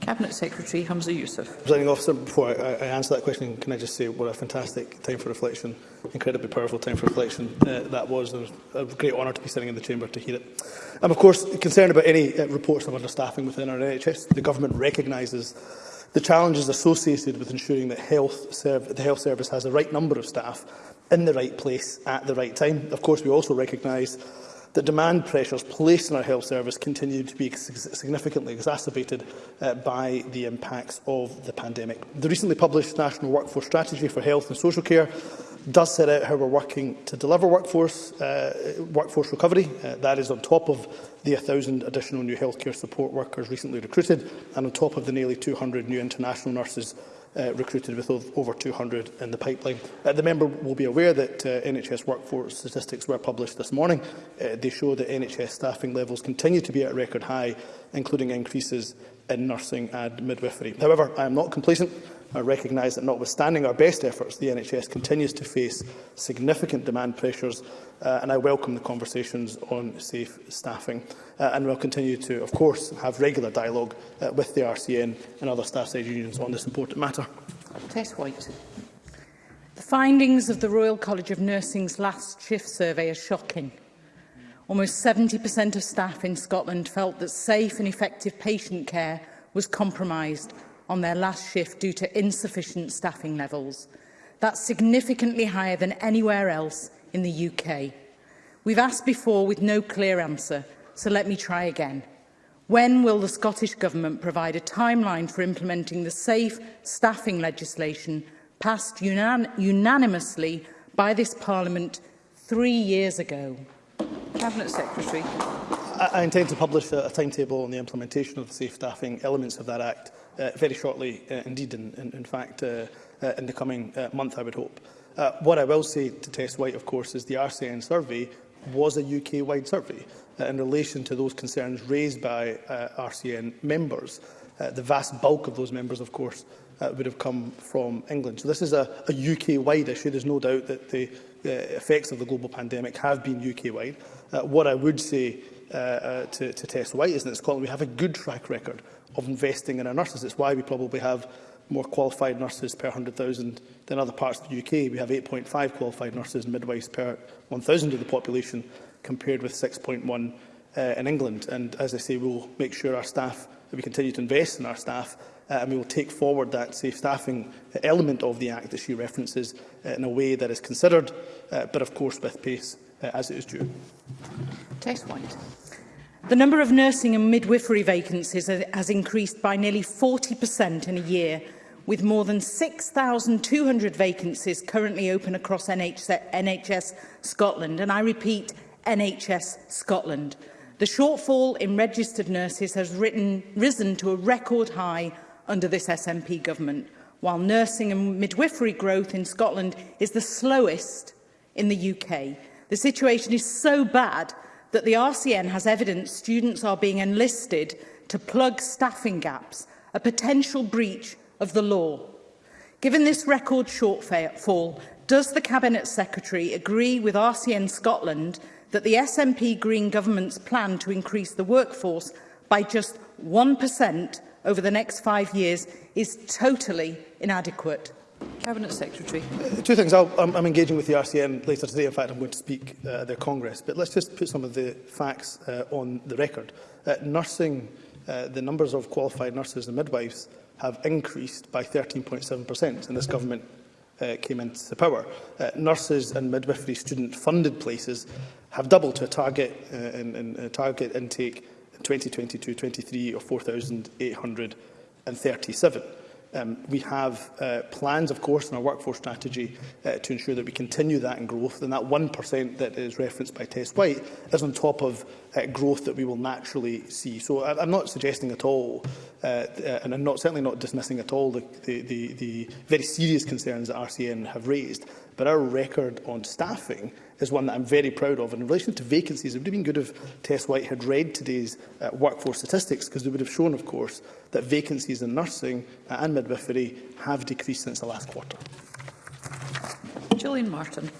Cabinet Secretary Hamza Youssef. Presiding officer, before I, I, answer that question, can I just say what a fantastic time for reflection, incredibly powerful time for reflection uh, that was. It was a great honour to be sitting in the chamber to hear it. I'm of course concerned about any uh, reports of understaffing within our NHS. The government recognises the challenges associated with ensuring that health the health service has the right number of staff in the right place at the right time. Of course, we also recognise the demand pressures placed on our health service continue to be significantly exacerbated uh, by the impacts of the pandemic. The recently published National Workforce Strategy for Health and Social Care does set out how we're working to deliver workforce, uh, workforce recovery. Uh, that is on top of the 1,000 additional new healthcare support workers recently recruited and on top of the nearly 200 new international nurses uh, recruited with over 200 in the pipeline. Uh, the member will be aware that uh, NHS workforce statistics were published this morning. Uh, they show that NHS staffing levels continue to be at record high, including increases in nursing and midwifery. However, I am not complacent I recognise that notwithstanding our best efforts, the NHS continues to face significant demand pressures uh, and I welcome the conversations on safe staffing uh, and will continue to, of course, have regular dialogue uh, with the RCN and other staff-side unions on this important matter. Tess White. The findings of the Royal College of Nursing's last shift survey are shocking. Almost 70% of staff in Scotland felt that safe and effective patient care was compromised on their last shift due to insufficient staffing levels. That's significantly higher than anywhere else in the UK. We've asked before with no clear answer, so let me try again. When will the Scottish Government provide a timeline for implementing the safe staffing legislation passed unan unanimously by this Parliament three years ago? Cabinet Secretary. I, I intend to publish a, a timetable on the implementation of the safe staffing elements of that Act uh, very shortly uh, indeed, in, in, in fact, uh, uh, in the coming uh, month, I would hope. Uh, what I will say to Tess White, of course, is the RCN survey was a UK-wide survey uh, in relation to those concerns raised by uh, RCN members. Uh, the vast bulk of those members, of course, uh, would have come from England. So this is a, a UK-wide issue. There's no doubt that the uh, effects of the global pandemic have been UK-wide. Uh, what I would say uh, uh, to, to Tess White is that in Scotland we have a good track record of investing in our nurses. It's why we probably have more qualified nurses per 100,000 than other parts of the UK. We have 8.5 qualified nurses and midwives per 1,000 of the population, compared with 6.1 uh, in England. And as I say, we'll make sure our staff, that we continue to invest in our staff, uh, and we will take forward that safe staffing element of the Act that she references uh, in a way that is considered, uh, but of course with pace uh, as it is due. Test point. The number of nursing and midwifery vacancies has increased by nearly 40% in a year, with more than 6,200 vacancies currently open across NHS Scotland, and I repeat, NHS Scotland. The shortfall in registered nurses has written, risen to a record high under this SNP government, while nursing and midwifery growth in Scotland is the slowest in the UK. The situation is so bad that the RCN has evidence students are being enlisted to plug staffing gaps, a potential breach of the law. Given this record shortfall, does the Cabinet Secretary agree with RCN Scotland that the SNP Green Government's plan to increase the workforce by just 1% over the next five years is totally inadequate? Cabinet Secretary. Uh, two things. I'll, I'm, I'm engaging with the RCM later today. In fact, I'm going to speak uh, at their Congress. But let's just put some of the facts uh, on the record. Uh, nursing, uh, the numbers of qualified nurses and midwives have increased by 13.7% in this government uh, came into power. Uh, nurses and midwifery student-funded places have doubled to a target, uh, in, in, a target intake in 2022-23 of 4,837. Um, we have uh, plans, of course, in our workforce strategy uh, to ensure that we continue that in growth, and that 1% that is referenced by Tess White is on top of uh, growth that we will naturally see. So I I'm not suggesting at all Uh, uh, and I'm not, certainly not dismissing at all the, the, the, the very serious concerns that RCN have raised, but our record on staffing is one that I'm very proud of. And in relation to vacancies, it would have been good if Tess White had read today's uh, workforce statistics, because they would have shown, of course, that vacancies in nursing uh, and midwifery have decreased since the last quarter. Julian Martin.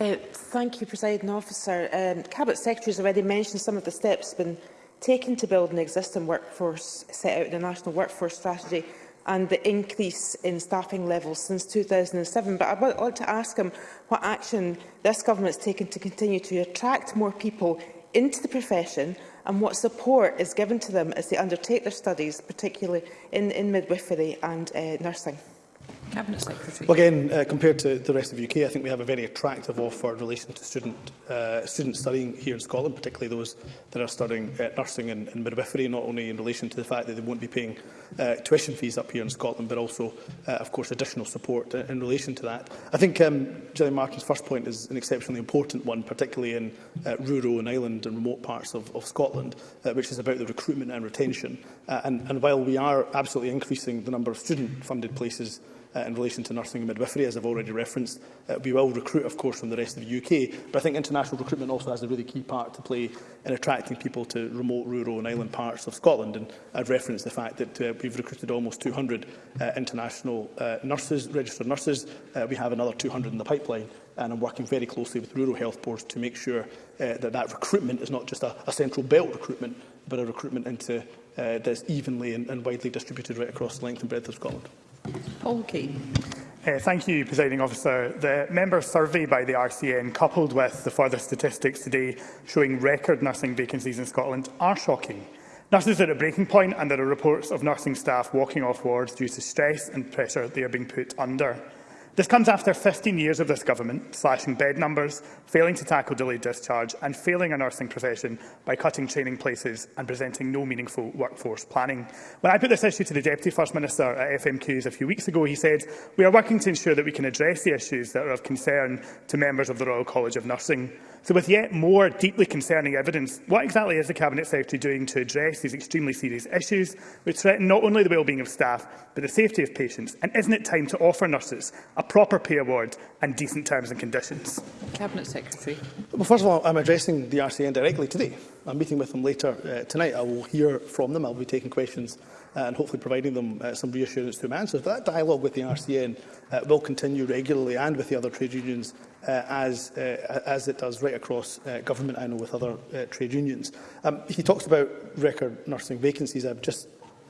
Uh, thank you, President Officer. Um, Cabinet Secretary has already mentioned some of the steps been taken to build an existing workforce set out in the National Workforce Strategy and the increase in staffing levels since 2007. But I would to ask him what action this government has taken to continue to attract more people into the profession and what support is given to them as they undertake their studies, particularly in, in midwifery and uh, nursing. Cabinet Secretary. Well, again, uh, compared to the rest of the UK, I think we have a very attractive offer in relation to student uh, students studying here in Scotland, particularly those that are studying uh, nursing and, and midwifery, not only in relation to the fact that they won't be paying uh, tuition fees up here in Scotland, but also, uh, of course, additional support in, in relation to that. I think um, Gillian Martin's first point is an exceptionally important one, particularly in uh, rural and island and remote parts of, of Scotland, uh, which is about the recruitment and retention. Uh, and, and while we are absolutely increasing the number of student-funded places uh, in relation to nursing and midwifery, as I've already referenced. Uh, we will recruit, of course, from the rest of the UK, but I think international recruitment also has a really key part to play in attracting people to remote, rural and island parts of Scotland. And I've referenced the fact that uh, we've recruited almost 200 uh, international uh, nurses, registered nurses. Uh, we have another 200 in the pipeline and I'm working very closely with rural health boards to make sure uh, that that recruitment is not just a, a central belt recruitment, but a recruitment into uh, that's evenly and, and widely distributed right across the length and breadth of Scotland. Paul Key. Uh, thank you, Presiding Officer. The member survey by the RCN, coupled with the further statistics today showing record nursing vacancies in Scotland, are shocking. Nurses are at a breaking point and there are reports of nursing staff walking off wards due to stress and pressure they are being put under. This comes after 15 years of this government slashing bed numbers, failing to tackle delayed discharge and failing a nursing profession by cutting training places and presenting no meaningful workforce planning. When I put this issue to the Deputy First Minister at FMQs a few weeks ago, he said, we are working to ensure that we can address the issues that are of concern to members of the Royal College of Nursing. So with yet more deeply concerning evidence, what exactly is the Cabinet Secretary doing to address these extremely serious issues which threaten not only the well-being of staff but the safety of patients? And isn't it time to offer nurses a proper pay award and decent terms and conditions. Cabinet Secretary. Well, first of all, I'm addressing the RCN directly today. I'm meeting with them later uh, tonight. I will hear from them. I'll be taking questions uh, and hopefully providing them uh, some reassurance through my answers. But that dialogue with the RCN uh, will continue regularly and with the other trade unions uh, as, uh, as it does right across uh, government, I know, with other uh, trade unions. Um, he talks about record nursing vacancies. I've just,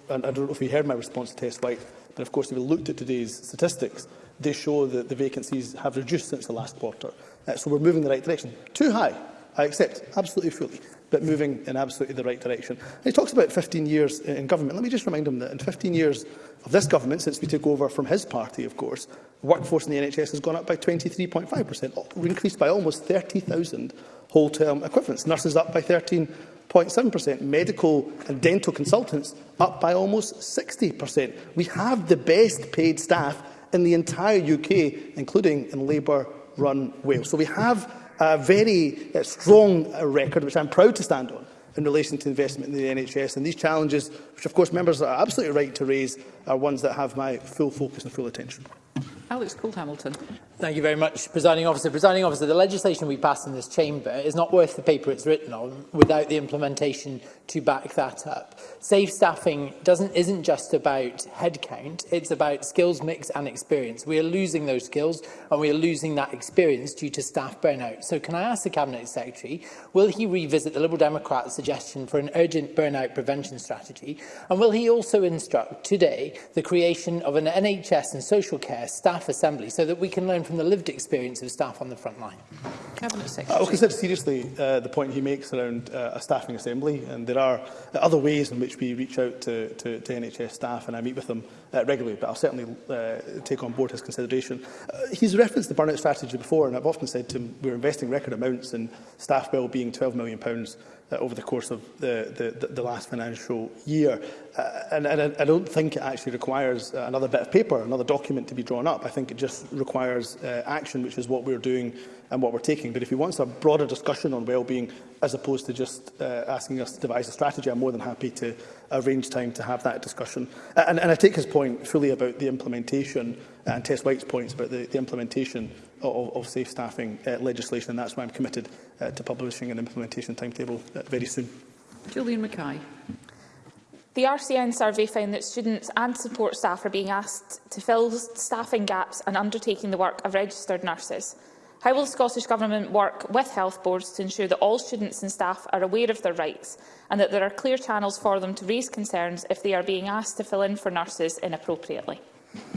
and I don't know if you heard my response to Test White, but of course if we looked at today's statistics, they show that the vacancies have reduced since the last quarter. Uh, so we're moving in the right direction. Too high, I accept, absolutely fully, but moving in absolutely the right direction. And he talks about 15 years in government. Let me just remind him that in 15 years of this government, since we took over from his party, of course, workforce in the NHS has gone up by 23.5%, increased by almost 30,000 whole-term equivalents. Nurses up by 13.7%, medical and dental consultants up by almost 60%. We have the best paid staff in the entire UK, including in Labour-run Wales. So we have a very uh, strong uh, record, which I'm proud to stand on, in relation to investment in the NHS. And these challenges, which of course members are absolutely right to raise, are ones that have my full focus and full attention. Alex Cole-Hamilton. Thank you very much, Presiding Officer. Presiding Officer, the legislation we pass in this chamber is not worth the paper it's written on without the implementation to back that up. Safe staffing doesn't, isn't just about headcount, it's about skills mix and experience. We are losing those skills and we are losing that experience due to staff burnout. So can I ask the Cabinet Secretary, will he revisit the Liberal Democrats' suggestion for an urgent burnout prevention strategy? And will he also instruct today the creation of an NHS and social care staff assembly so that we can learn from the lived experience of staff on the front line? Cabinet Secretary. I will consider seriously uh, the point he makes around uh, a staffing assembly, and there are other ways in which we reach out to, to, to NHS staff, and I meet with them uh, regularly, but I'll certainly uh, take on board his consideration. Uh, he's referenced the burnout strategy before, and I've often said to him, we're investing record amounts in staff well-being, £12 million, uh, over the course of the, the, the last financial year. Uh, and, and I, don't think it actually requires uh, another bit of paper, another document to be drawn up. I think it just requires uh, action, which is what we're doing and what we're taking. But if he wants a broader discussion on well-being, as opposed to just uh, asking us to devise a strategy, I'm more than happy to arrange time to have that discussion. Uh, and, and I take his point fully about the implementation uh, and Tess White's points about the, the implementation of, of safe staffing uh, legislation, and that's why I'm committed uh, to publishing an implementation timetable uh, very soon. Julian Mackay. The RCN survey found that students and support staff are being asked to fill staffing gaps and undertaking the work of registered nurses. How will the Scottish Government work with health boards to ensure that all students and staff are aware of their rights and that there are clear channels for them to raise concerns if they are being asked to fill in for nurses inappropriately?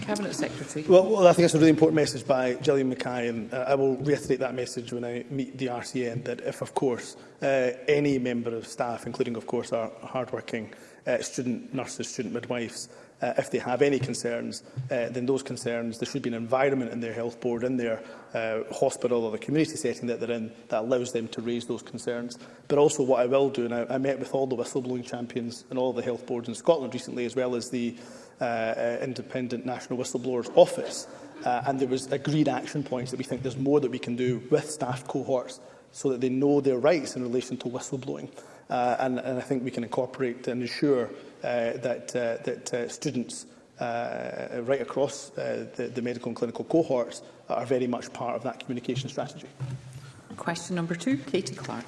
Cabinet Secretary. Well, well, I think that's a really important message by Gillian Mackay, and uh, I will reiterate that message when I meet the RCN, that if, of course, uh, any member of staff, including, of course, our hardworking uh, student nurses, student midwives, uh, if they have any concerns, uh, then those concerns, there should be an environment in their health board, in their uh, hospital or the community setting that they're in, that allows them to raise those concerns. But also what I will do, and I, I met with all the whistleblowing champions and all the health boards in Scotland recently, as well as the uh, uh, Independent National Whistleblowers Office, uh, and there was agreed action points that we think there's more that we can do with staff cohorts so that they know their rights in relation to whistleblowing. Uh, and, and I think we can incorporate and ensure Uh, that, uh, that uh, students uh, right across uh, the, the medical and clinical cohorts are very much part of that communication strategy. Question number two, Katie Clark.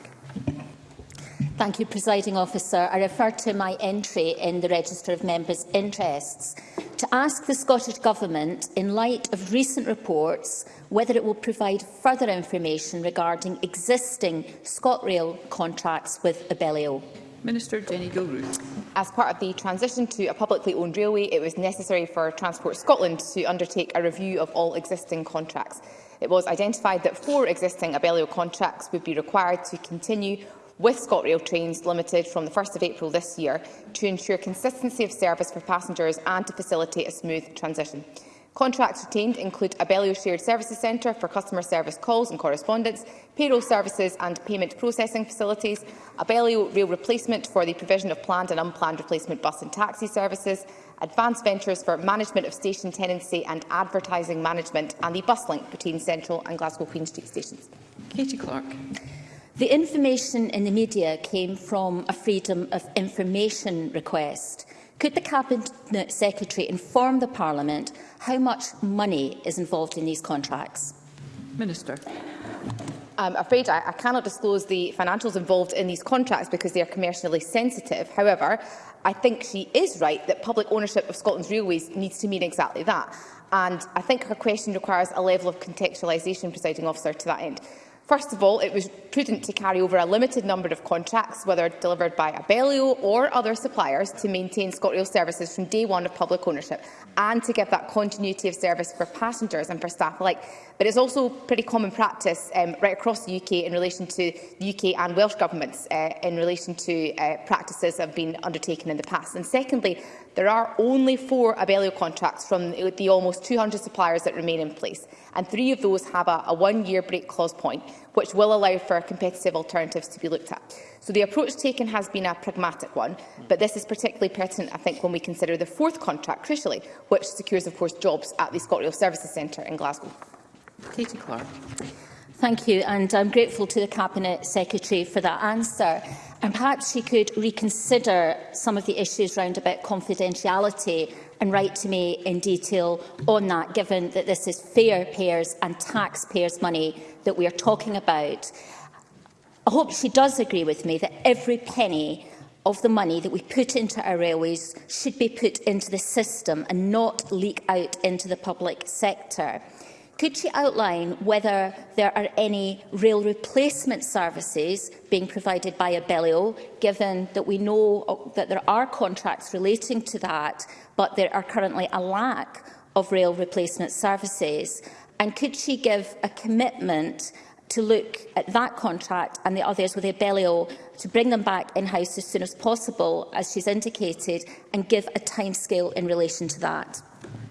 Thank you, Presiding Officer. I refer to my entry in the Register of Members' Interests to ask the Scottish Government, in light of recent reports, whether it will provide further information regarding existing ScotRail contracts with Abellio. Minister Jenny Gilruth. As part of the transition to a publicly owned railway, it was necessary for Transport Scotland to undertake a review of all existing contracts. It was identified that four existing Abellio contracts would be required to continue with ScotRail trains limited from 1 April this year to ensure consistency of service for passengers and to facilitate a smooth transition. Contracts retained include a Abellio Shared Services Centre for customer service calls and correspondence, payroll services and payment processing facilities, a Abellio Rail Replacement for the provision of planned and unplanned replacement bus and taxi services, Advanced Ventures for management of station tenancy and advertising management, and the bus link between Central and Glasgow Queen Street stations. Katie Clark. The information in the media came from a Freedom of Information request. Could the Cabinet Secretary inform the Parliament how much money is involved in these contracts? Minister. Um, I'm afraid I, I cannot disclose the financials involved in these contracts because they are commercially sensitive. However, I think she is right that public ownership of Scotland's railways needs to mean exactly that. And I think her question requires a level of contextualisation, presiding officer, to that end. First of all, it was prudent to carry over a limited number of contracts, whether delivered by Abellio or other suppliers, to maintain ScotRail services from day one of public ownership and to give that continuity of service for passengers and for staff alike. But it's also pretty common practice um, right across the UK in relation to the UK and Welsh governments uh, in relation to uh, practices that have been undertaken in the past. And secondly, there are only four Abellio contracts from the almost 200 suppliers that remain in place, and three of those have a, a one-year break clause point, which will allow for competitive alternatives to be looked at. So the approach taken has been a pragmatic one, but this is particularly pertinent, I think, when we consider the fourth contract, crucially, which secures, of course, jobs at the ScotRail Services Centre in Glasgow. Katie Clark. Thank you, and I'm grateful to the Cabinet Secretary for that answer. And perhaps she could reconsider some of the issues around about confidentiality and write to me in detail on that, given that this is fair payers and taxpayers' money that we are talking about. I hope she does agree with me that every penny of the money that we put into our railways should be put into the system and not leak out into the public sector. Could she outline whether there are any rail replacement services being provided by Abellio, given that we know uh, that there are contracts relating to that, but there are currently a lack of rail replacement services? And could she give a commitment to look at that contract and the others with Abellio to bring them back in-house as soon as possible, as she's indicated, and give a timescale in relation to that?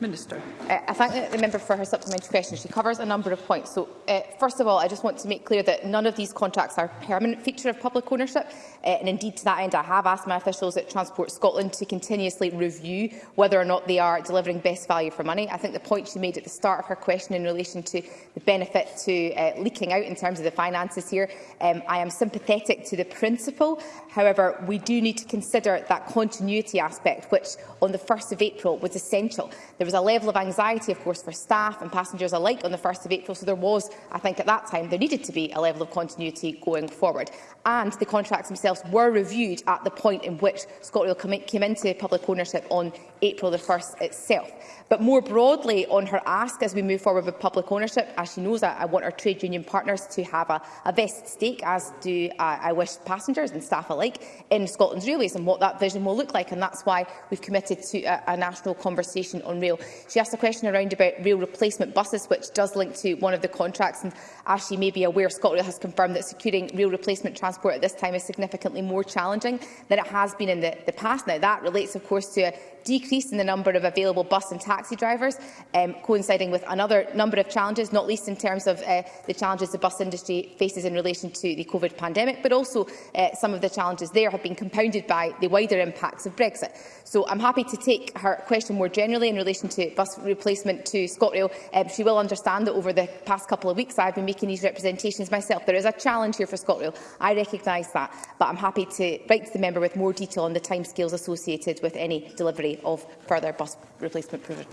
Minister. Uh, I thank the member for her supplementary question. She covers a number of points. So, uh, first of all, I just want to make clear that none of these contracts are a permanent feature of public ownership. Uh, and indeed, to that end, I have asked my officials at Transport Scotland to continuously review whether or not they are delivering best value for money. I think the point she made at the start of her question in relation to the benefit to uh, leaking out in terms of the finances here, um, I am sympathetic to the principle. However, we do need to consider that continuity aspect, which on the 1st of April was essential. The There was a level of anxiety, of course, for staff and passengers alike on the 1st of April, so there was, I think at that time, there needed to be a level of continuity going forward. And the contracts themselves were reviewed at the point in which ScotRail came into public ownership on April the 1st itself. But more broadly, on her ask as we move forward with public ownership, as she knows, I, I want our trade union partners to have a, a vested stake, as do uh, I wish passengers and staff alike, in Scotland's railways and what that vision will look like. And that's why we've committed to a, a national conversation on rail rail. She asked a question around about rail replacement buses, which does link to one of the contracts. And as she may be aware, ScotRail has confirmed that securing rail replacement transport at this time is significantly more challenging than it has been in the, the past. Now, that relates, of course, to a decrease in the number of available bus and taxi drivers, um, coinciding with another number of challenges, not least in terms of uh, the challenges the bus industry faces in relation to the COVID pandemic, but also uh, some of the challenges there have been compounded by the wider impacts of Brexit. So I'm happy to take her question more generally in relation to bus replacement to ScotRail. Um, she will understand that over the past couple of weeks I've been making these representations myself. There is a challenge here for ScotRail. I recognise that, but I'm happy to write to the member with more detail on the timescales associated with any delivery of further bus replacement provision.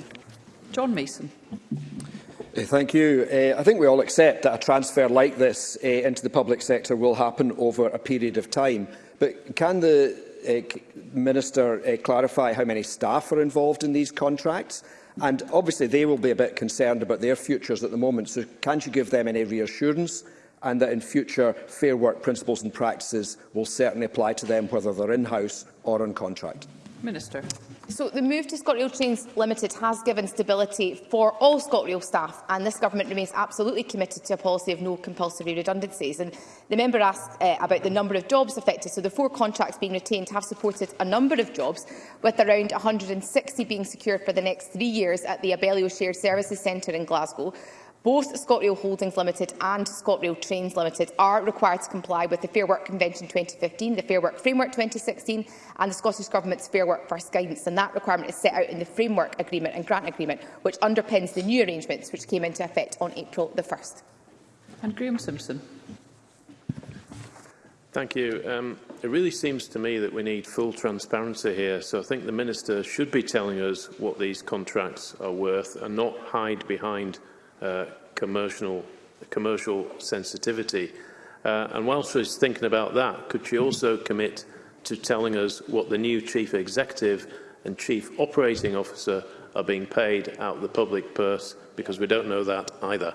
John Mason. Eh, thank you. Uh, I think we all accept that a transfer like this uh, into the public sector will happen over a period of time. But can the uh, Minister uh, clarify how many staff are involved in these contracts? And obviously they will be a bit concerned about their futures at the moment, so can't you give them any reassurance and that in future fair work principles and practices will certainly apply to them whether they're in-house or on contract? Minister. So the move to ScotRail Trains Limited has given stability for all ScotRail staff and this government remains absolutely committed to a policy of no compulsory redundancies. And the member asked uh, about the number of jobs affected. So the four contracts being retained have supported a number of jobs with around 160 being secured for the next three years at the Abellio Shared Services Centre in Glasgow Both ScotRail Holdings Limited and ScotRail Trains Limited are required to comply with the Fair Work Convention 2015, the Fair Work Framework 2016 and the Scottish Government's Fair Work First Guidance. And that requirement is set out in the Framework Agreement and Grant Agreement, which underpins the new arrangements which came into effect on April the 1st. And Graham Simpson. Thank you. Um, it really seems to me that we need full transparency here, so I think the Minister should be telling us what these contracts are worth and not hide behind uh, commercial, commercial sensitivity. Uh, and while she's thinking about that, could she also commit to telling us what the new chief executive and chief operating officer are being paid out of the public purse? Because we don't know that either.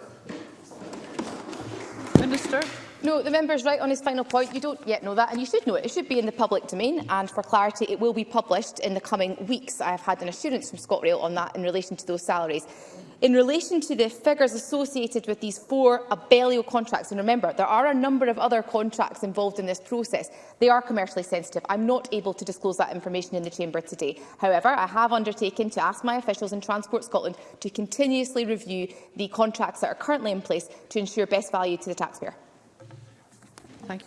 Minister. No, the member is right on his final point. You don't yet know that, and you should know it. It should be in the public domain, and for clarity, it will be published in the coming weeks. I have had an assurance from ScotRail on that in relation to those salaries. In relation to the figures associated with these four Abellio contracts, and remember, there are a number of other contracts involved in this process, they are commercially sensitive. I'm not able to disclose that information in the Chamber today. However, I have undertaken to ask my officials in Transport Scotland to continuously review the contracts that are currently in place to ensure best value to the taxpayer.